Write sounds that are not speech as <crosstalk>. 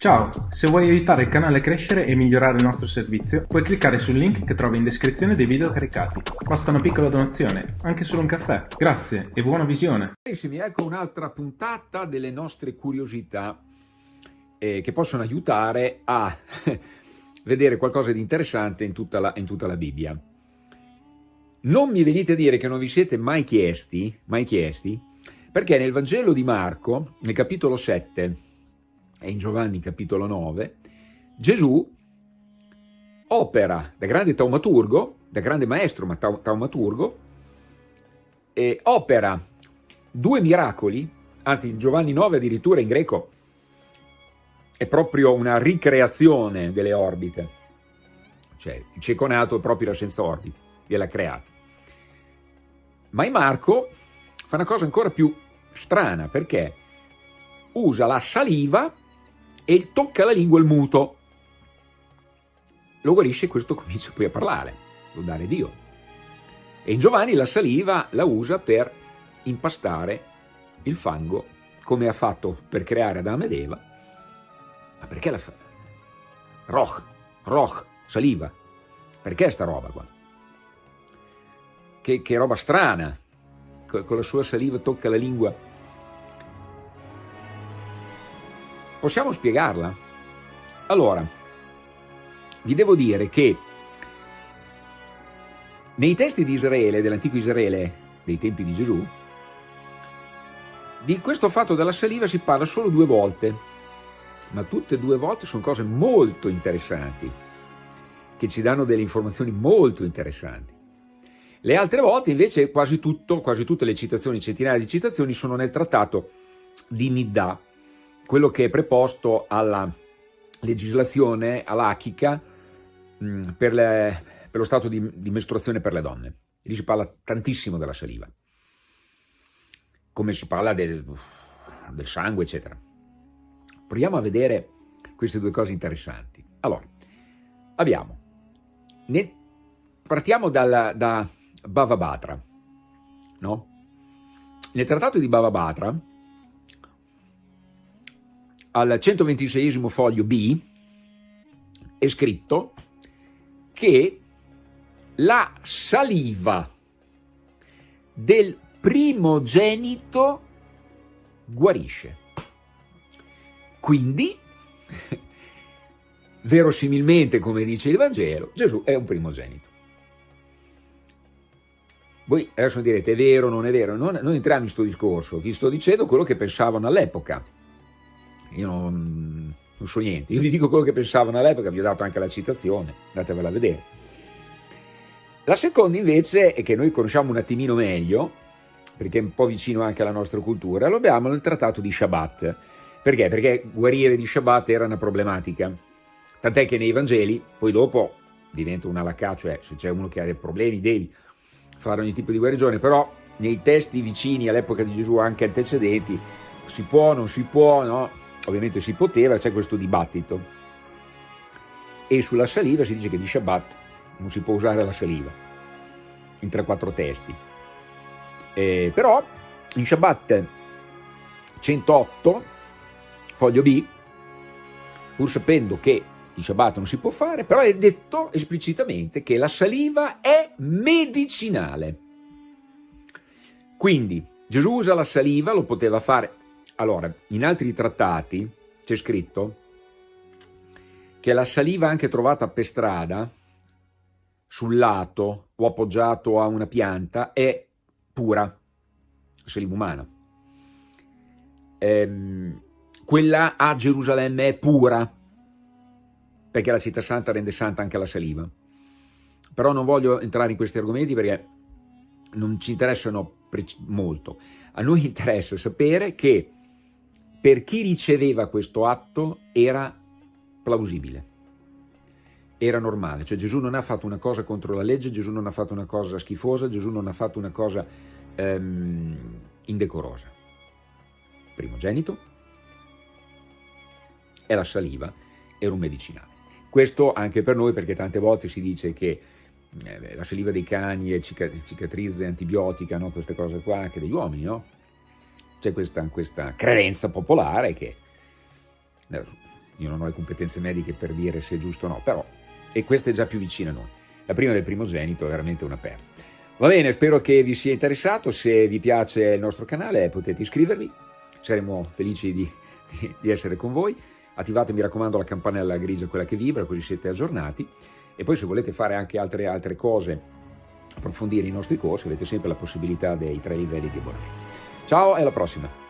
Ciao, se vuoi aiutare il canale a crescere e migliorare il nostro servizio, puoi cliccare sul link che trovi in descrizione dei video caricati. Basta una piccola donazione, anche solo un caffè. Grazie e buona visione. Carissimi, ecco un'altra puntata delle nostre curiosità eh, che possono aiutare a <laughs> vedere qualcosa di interessante in tutta, la, in tutta la Bibbia. Non mi venite a dire che non vi siete mai chiesti, mai chiesti, perché nel Vangelo di Marco, nel capitolo 7, e in Giovanni capitolo 9, Gesù opera da grande taumaturgo, da grande maestro ma taumaturgo, e opera due miracoli, anzi in Giovanni 9 addirittura in greco è proprio una ricreazione delle orbite, cioè il cieco nato è proprio la senza orbite, gliel'ha creata. Ma in Marco fa una cosa ancora più strana, perché usa la saliva e tocca la lingua il muto. Lo guarisce e questo comincia poi a parlare, lodare Dio. E in Giovanni la saliva la usa per impastare il fango, come ha fatto per creare Adamo ed Eva. Ma perché la fa? Roch, roch, saliva. Perché sta roba qua? Che, che roba strana. Con la sua saliva tocca la lingua Possiamo spiegarla? Allora, vi devo dire che nei testi di Israele, dell'antico Israele, dei tempi di Gesù, di questo fatto della saliva si parla solo due volte, ma tutte e due volte sono cose molto interessanti, che ci danno delle informazioni molto interessanti. Le altre volte invece quasi, tutto, quasi tutte le citazioni, centinaia di citazioni, sono nel trattato di Nidda, quello che è preposto alla legislazione alachica mm, per, le, per, lo stato di, di, mestruazione per le donne. Lì si parla tantissimo della saliva, come si parla del, del sangue, eccetera. Proviamo a vedere queste due cose interessanti. Allora, abbiamo, ne, partiamo dalla, da Bava Batra, no? Nel trattato di Bava Batra, al 126 foglio B è scritto che la saliva del primogenito guarisce. Quindi, <laughs> verosimilmente, come dice il Vangelo, Gesù è un primogenito. Voi adesso direte, è vero non è vero? Non, non entriamo in questo discorso, vi sto dicendo quello che pensavano all'epoca io non, non so niente, io vi dico quello che pensavano all'epoca, vi ho dato anche la citazione, andatevela a vedere. La seconda invece è che noi conosciamo un attimino meglio, perché è un po' vicino anche alla nostra cultura, lo abbiamo nel trattato di Shabbat. Perché? Perché guarire di Shabbat era una problematica. Tant'è che nei Vangeli, poi dopo diventa una lacca, cioè se c'è uno che ha dei problemi devi fare ogni tipo di guarigione, però nei testi vicini all'epoca di Gesù, anche antecedenti, si può, non si può, no? Ovviamente si poteva, c'è questo dibattito. E sulla saliva si dice che di Shabbat non si può usare la saliva, in 3-4 testi. Eh, però in Shabbat 108, foglio B, pur sapendo che di Shabbat non si può fare, però è detto esplicitamente che la saliva è medicinale. Quindi Gesù usa la saliva, lo poteva fare allora, in altri trattati c'è scritto che la saliva anche trovata per strada, sul lato o appoggiato a una pianta, è pura, saliva umana. Ehm, quella a Gerusalemme è pura, perché la città santa rende santa anche la saliva. Però non voglio entrare in questi argomenti perché non ci interessano molto. A noi <laughs> interessa sapere che per chi riceveva questo atto era plausibile, era normale, cioè Gesù non ha fatto una cosa contro la legge, Gesù non ha fatto una cosa schifosa, Gesù non ha fatto una cosa ehm, indecorosa. Primogenito è la saliva, era un medicinale. Questo anche per noi perché tante volte si dice che eh, la saliva dei cani è cicatrice antibiotica, no? queste cose qua, anche degli uomini, no? C'è questa, questa, credenza popolare che io non ho le competenze mediche per dire se è giusto o no, però, e questa è già più vicina a noi. La prima del primogenito è veramente una perla. Va bene, spero che vi sia interessato, se vi piace il nostro canale potete iscrivervi, saremo felici di, di, di essere con voi. Attivate, mi raccomando, la campanella grigia, quella che vibra, così siete aggiornati. E poi se volete fare anche altre, altre cose, approfondire i nostri corsi, avete sempre la possibilità dei tre livelli di abbonamento. Ciao e alla prossima!